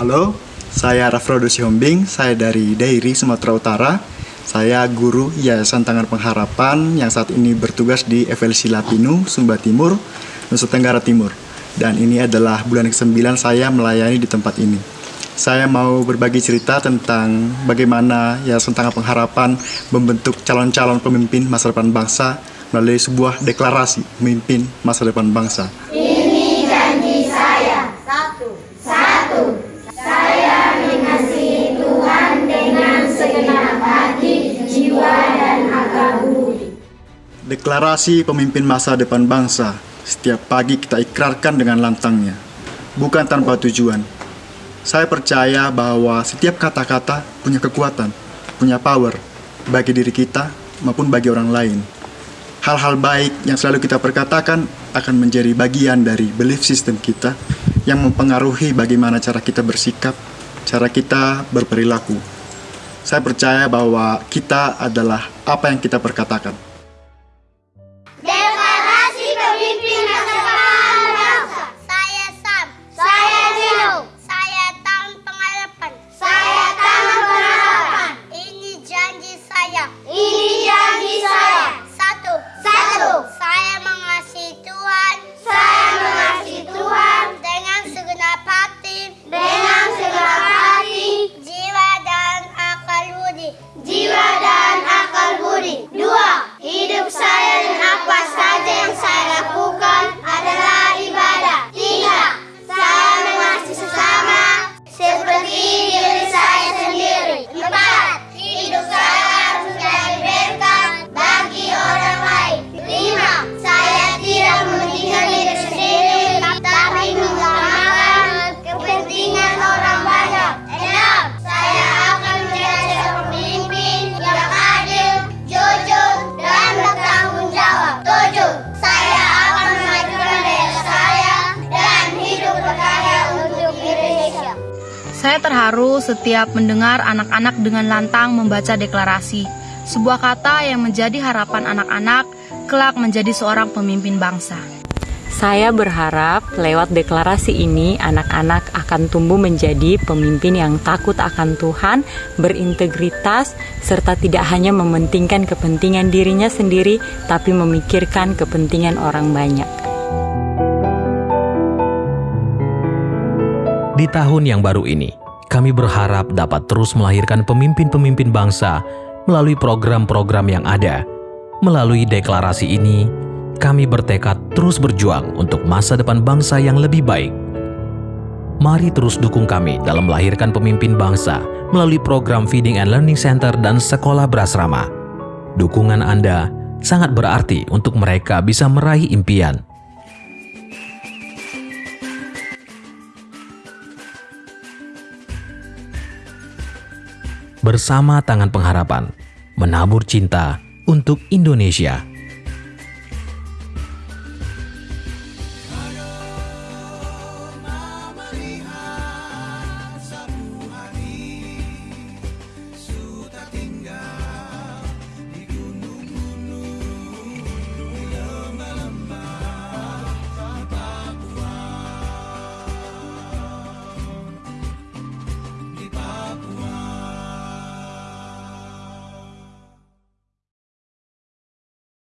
Halo, saya Rafrodo Sihombing, saya dari Dairi, Sumatera Utara. Saya guru Yayasan Tangan Pengharapan yang saat ini bertugas di FLC Lapinu, Sumba Timur, Nusa Tenggara Timur. Dan ini adalah bulan ke-9 saya melayani di tempat ini. Saya mau berbagi cerita tentang bagaimana Yayasan Tangan Pengharapan membentuk calon-calon pemimpin masa depan bangsa melalui sebuah deklarasi pemimpin masa depan bangsa. Deklarasi pemimpin masa depan bangsa setiap pagi kita ikrarkan dengan lantangnya, bukan tanpa tujuan. Saya percaya bahwa setiap kata-kata punya kekuatan, punya power, bagi diri kita maupun bagi orang lain. Hal-hal baik yang selalu kita perkatakan akan menjadi bagian dari belief system kita yang mempengaruhi bagaimana cara kita bersikap, cara kita berperilaku. Saya percaya bahwa kita adalah apa yang kita perkatakan. G Saya terharu setiap mendengar anak-anak dengan lantang membaca deklarasi, sebuah kata yang menjadi harapan anak-anak kelak menjadi seorang pemimpin bangsa. Saya berharap lewat deklarasi ini anak-anak akan tumbuh menjadi pemimpin yang takut akan Tuhan, berintegritas, serta tidak hanya mementingkan kepentingan dirinya sendiri, tapi memikirkan kepentingan orang banyak. Di tahun yang baru ini, kami berharap dapat terus melahirkan pemimpin-pemimpin bangsa melalui program-program yang ada. Melalui deklarasi ini, kami bertekad terus berjuang untuk masa depan bangsa yang lebih baik. Mari terus dukung kami dalam melahirkan pemimpin bangsa melalui program Feeding and Learning Center dan Sekolah Berasrama. Dukungan Anda sangat berarti untuk mereka bisa meraih impian. Bersama Tangan Pengharapan, menabur cinta untuk Indonesia.